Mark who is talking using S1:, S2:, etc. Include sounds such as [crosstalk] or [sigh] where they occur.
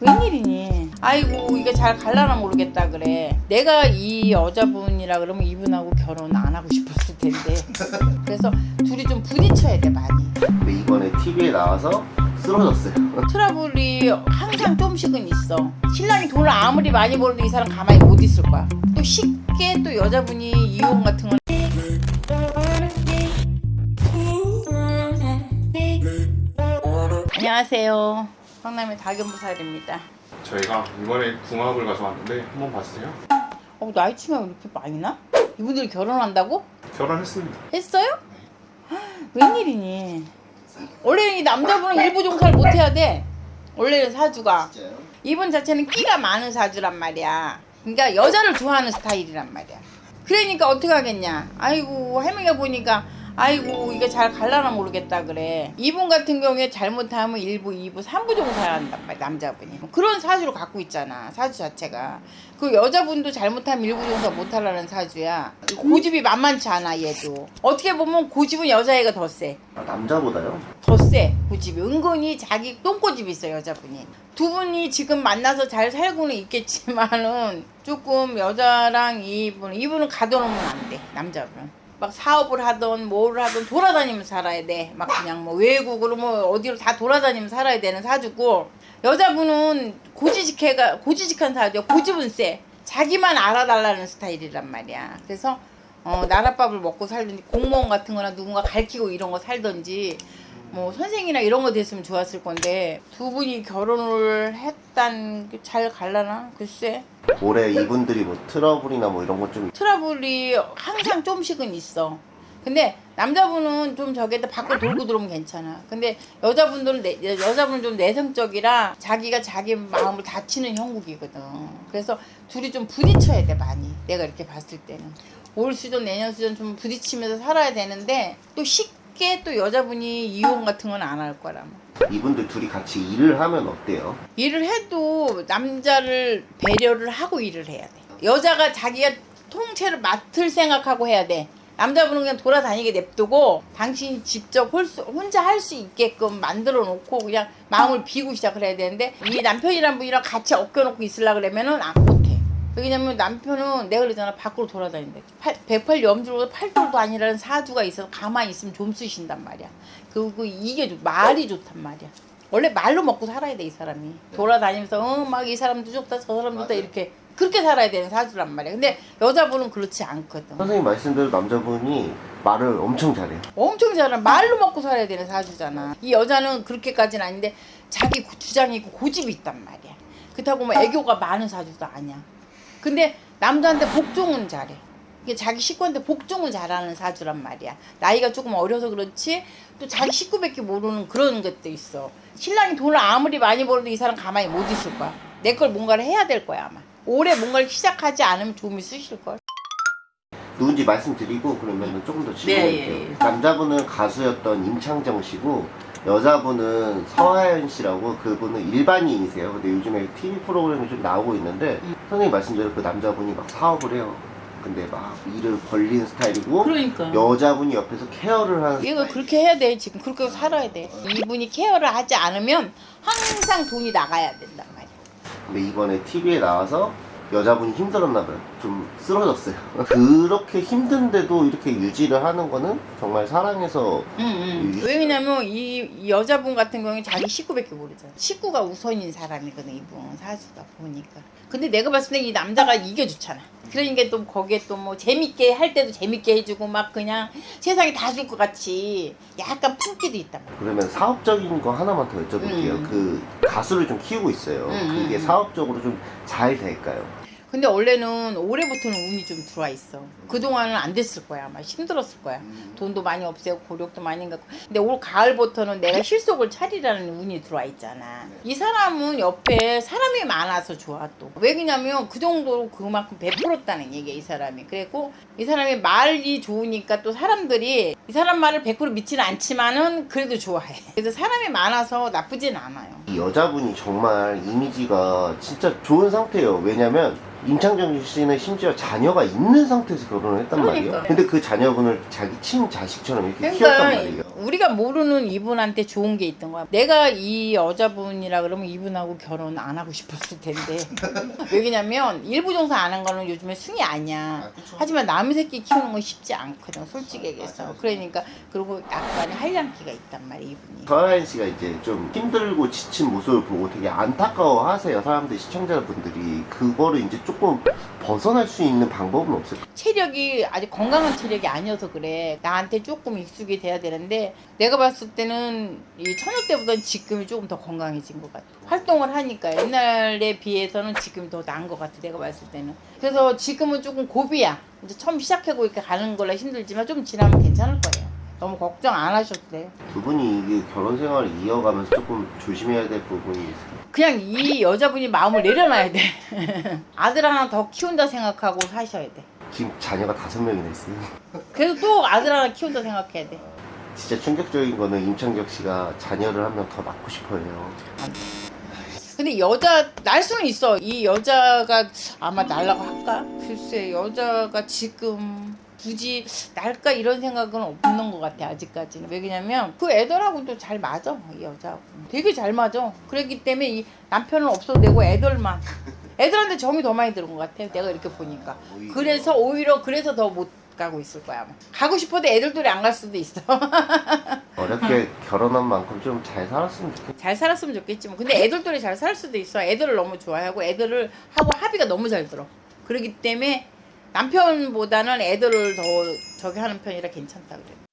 S1: 웬일이니? 아이고 이게 잘 갈라나 모르겠다 그래. 내가 이 여자분이라 그러면 이분하고 결혼 안 하고 싶었을 텐데. [laughs] 그래서 둘이 좀 부딪혀야 돼 많이.
S2: 근데 이번에 TV에 나와서 쓰러졌어요.
S1: 트러블이 항상 조금씩은 있어. 신랑이 돈을 아무리 많이 벌어도 이 사람 가만히 못 있을 거야. 또 쉽게 또 여자분이 이혼 같은 건 안녕하세요. 성남의 다견부살입니다.
S3: 저희가 이번에 궁합을 가져왔는데 한번 봐주세요.
S1: 어, 나이 치면 이렇게 많이 나? 이분들이 결혼한다고?
S3: 결혼했습니다.
S1: 했어요? 웬일이니? 원래 이 남자분은 일부 종사를 못 해야 돼. 원래는 사주가.
S2: 진짜요?
S1: 이분 자체는 끼가 많은 사주란 말이야. 그러니까 여자를 좋아하는 스타일이란 말이야. 그러니까 어떻게 하겠냐. 아이고 할머니가 보니까 아이고 이게 잘 갈라나 모르겠다 그래. 이분 같은 경우에 잘못하면 일부, 이부, 삼부 종사한단 말이야 남자분이. 그런 사주를 갖고 있잖아 사주 자체가. 그 여자분도 잘못하면 일부 종사 못하려는 사주야. 고집이 만만치 않아 얘도. 어떻게 보면 고집은 여자애가 더 세.
S2: 아, 남자보다요?
S1: 더세 고집이 은근히 자기 똥고집이 있어 여자분이 두 분이 지금 만나서 잘 살고는 있겠지만은 조금 여자랑 이분 이분은 가둬놓으면 안 돼 남자분은 막 사업을 하던 뭐를 하던 돌아다니면서 살아야 돼 막 그냥 뭐 외국으로 뭐 어디로 다 돌아다니면서 살아야 되는 사주고. 여자분은 고지식해가 고지식한 사주야. 고집은 세 자기만 알아달라는 스타일이란 말이야. 그래서 어, 나랏밥을 먹고 살든지 공무원 같은 거나 누군가 가르치고 이런 거 살든지 뭐 선생이나 이런 거 됐으면 좋았을 건데 두 분이 결혼을 했단 게잘 갈라나? 글쎄
S2: 올해 이분들이 뭐 트러블이나 뭐 이런 거좀
S1: 트러블이 항상 조금씩은 있어. 근데 남자분은 좀 저기다 밖으로 돌고 들어오면 괜찮아. 근데 여자분들은 내, 여자분은 좀 내성적이라 자기가 자기 마음을 다치는 형국이거든. 그래서 둘이 좀 부딪혀야 돼 많이. 내가 이렇게 봤을 때는. 올 수전 내년 수전 좀 부딪히면서 살아야 되는데 또 쉽게 또 여자분이 이혼 같은 건 안 할 거라
S2: 이분들 둘이 같이 일을 하면 어때요?
S1: 일을 해도 남자를 배려를 하고 일을 해야 돼. 여자가 자기가 통째를 맡을 생각하고 해야 돼. 남자분은 그냥 돌아다니게 냅두고 당신이 직접 홀 수- 혼자 할 수 있게끔 만들어 놓고 그냥 마음을 비고 시작을 해야 되는데 이 남편이란 분이랑 같이 엮여놓고 있으려 그러면은 안. 왜냐면 남편은 내가 그러잖아 밖으로 돌아다닌다. 108 염주로 팔돌도 아니라는 사주가 있어서 가만히 있으면 좀 쓰신단 말이야. 그리고 이게 좋- 말이 좋단 말이야. 원래 말로 먹고 살아야 돼 이 사람이 돌아다니면서 어 막 이 사람도 좋다 저 사람도 좋다. 이렇게 그렇게 살아야 되는 사주란 말이야 근데 여자분은 그렇지 않거든
S2: 선생님 말씀대로 남자분이 말을 엄청 잘해요.
S1: 엄청 잘하 말로 먹고 살아야 되는 사주잖아 이 여자는 그렇게까지는 아닌데 자기 고- 주장이 있고 고집이 있단 말이야 그렇다고 뭐 애교가 많은 사주도 아니야 근데 남자한테 복종은 잘해. 이게 자기 식구한테 복종을 잘하는 사주란 말이야. 나이가 조금 어려서 그렇지 또 자기 식구밖에 모르는 그런 것도 있어. 신랑이 돈을 아무리 많이 벌어도 이 사람 가만히 못 있을 거야. 내 걸 뭔가를 해야 될 거야 아마. 올해 뭔가를 시작하지 않으면 좀 있으실걸.
S2: 누군지 말씀드리고 그러면 조금 더
S1: 네,
S2: 질문할게요.
S1: 예, 예.
S2: 남자분은 가수였던 임창정 씨고 여자분은 서하연 씨라고 그분은 일반인이세요. 근데 요즘에 TV 프로그램이 좀 나오고 있는데
S1: 음.
S2: 선생님 말씀대로 그 남자분이 막 사업을 해요. 근데 막 일을 벌리는 스타일이고
S1: 그러니까.
S2: 여자분이 옆에서 케어를 하는
S1: 얘가 그렇게 해야 돼 지금 그렇게 살아야 돼 이분이 케어를 하지 않으면 항상 돈이 나가야 된단 말이야
S2: 근데 이번에 TV에 나와서 여자분이 힘들었나 봐요. 좀 쓰러졌어요. [laughs] 그렇게 힘든데도 이렇게 유지를 하는 거는 정말 사랑해서
S1: 응, 응. 왜냐면 이, 이 여자분 같은 경우에 자기 식구밖에 모르잖아 식구가 우선인 사람이거든 이분 사주가 보니까 근데 내가 봤을 때 이 남자가 이겨주잖아 그러니까 또 거기에 또 뭐 재밌게 할 때도 재밌게 해주고 막 그냥 세상에 다 줄 것 같이 약간 품기도 있단 말이야
S2: 그러면 사업적인 거 하나만 더 여쭤볼게요.
S1: 음.
S2: 그 가수를 좀 키우고 있어요.
S1: 음,
S2: 그게
S1: 음.
S2: 사업적으로 좀 잘 될까요?
S1: 근데 원래는 올해부터는 운이 좀 들어와 있어. 그동안은 안 됐을 거야. 아마 힘들었을 거야. 돈도 많이 없애고 고력도 많이 갖고. 근데 올 가을부터는 내가 실속을 차리라는 운이 들어와 있잖아. 이 사람은 옆에 사람이 많아서 좋아 또. 왜 그러냐면 그 정도로 그만큼 베풀었다는 얘기야 이 사람이. 그래고 이 사람이 말이 좋으니까 또 사람들이 이 사람 말을 100% 믿지는 않지만은 그래도 좋아해. 그래서 사람이 많아서 나쁘진 않아요.
S2: 이 여자분이 정말 이미지가 진짜 좋은 상태예요. 왜냐면 임창정 씨는 심지어 자녀가 있는 상태에서 결혼을 했단
S1: 그러니까.
S2: 말이에요. 근데 그 자녀분을 자기 친자식처럼 이렇게
S1: 그러니까
S2: 키웠단 말이에요.
S1: 우리가 모르는 이분한테 좋은 게 있던 거야. 내가 이 여자분이라 그러면 이분하고 결혼 안 하고 싶었을 텐데. [laughs] 왜냐면 일부 종사 안 한 거는 요즘에 승이 아니야.
S2: 아.
S1: 하지만 남의 새끼 키우는 건 쉽지 않거든, 솔직히
S2: 아,
S1: 얘기해서.
S2: 맞아, 맞아.
S1: 그러니까 그리고 약간의 한량기가 있단 말이야, 이분이.
S2: 서하인 씨가 이제 좀 힘들고 지친 모습을 보고 되게 안타까워 하세요. 사람들, 시청자분들이. 그거를 이제 조금 벗어날 수 있는 방법은 없을까?
S1: 체력이 아직 건강한 체력이 아니어서 그래. 나한테 조금 익숙이 돼야 되는데 내가 봤을 때는 이 처녀 때보다는 지금이 조금 더 건강해진 것 같아. 활동을 하니까 옛날에 비해서는 지금이 더 나은 것 같아. 내가 봤을 때는. 그래서 지금은 조금 고비야. 이제 처음 시작하고 이렇게 가는 거라 힘들지만 좀 지나면 괜찮을 거예요. 너무 걱정 안 하셔도 돼요.
S2: 두 분이 이게 결혼 생활을 이어가면서 조금 조심해야 될 부분이 있어요.
S1: 그냥 이 여자분이 마음을 내려놔야 돼. [laughs] 아들 하나 더 키운다 생각하고 사셔야 돼.
S2: 지금 자녀가 다섯 명이나 있어요.
S1: 그래서 또 아들 하나 키운다 생각해야 돼.
S2: 진짜 충격적인 거는 임창격 씨가 자녀를 한 명 더 낳고 싶어 해요.
S1: 근데 여자 날 수는 있어. 이 여자가 아마 날라고 할까? 글쎄 여자가 지금 굳이 날까 이런 생각은 없는 것 같아 아직까지는. 왜냐면 그 애들하고도 잘 맞아 이 여자하고. 되게 잘 맞아. 그렇기 때문에 이 남편은 없어도 되고 애들만. 애들한테 정이 더 많이 들은 것 같아. 내가 이렇게 보니까.
S2: 오히려.
S1: 그래서 오히려 그래서 더 못 가고 있을 거야. 아마. 가고 싶어도 애들들이 안 갈 수도 있어. [laughs]
S2: 어렵게 결혼한 만큼 좀 잘 살았으면 좋겠다.
S1: 잘 살았으면 좋겠지 뭐. 근데 애들들이 잘 살 수도 있어. 애들을 너무 좋아하고 애들을 하고 합의가 너무 잘 들어. 그렇기 때문에 남편보다는 애들을 더 저기 하는 편이라 괜찮다 그래.